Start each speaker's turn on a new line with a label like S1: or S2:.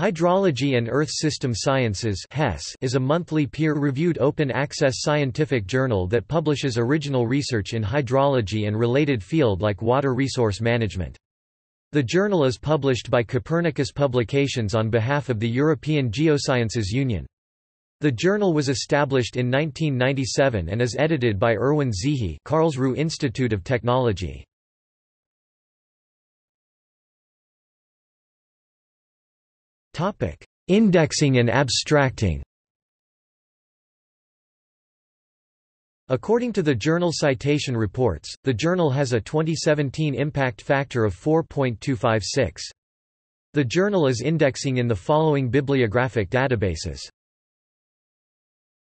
S1: Hydrology and Earth System Sciences is a monthly peer-reviewed open-access scientific journal that publishes original research in hydrology and related field like water resource management. The journal is published by Copernicus Publications on behalf of the European Geosciences Union. The journal was established in 1997 and is edited by Erwin Zehe Karlsruhe Institute of Technology. Indexing and abstracting According to the Journal Citation Reports, the journal has a 2017 impact factor of 4.256. The journal is indexing in the following bibliographic databases.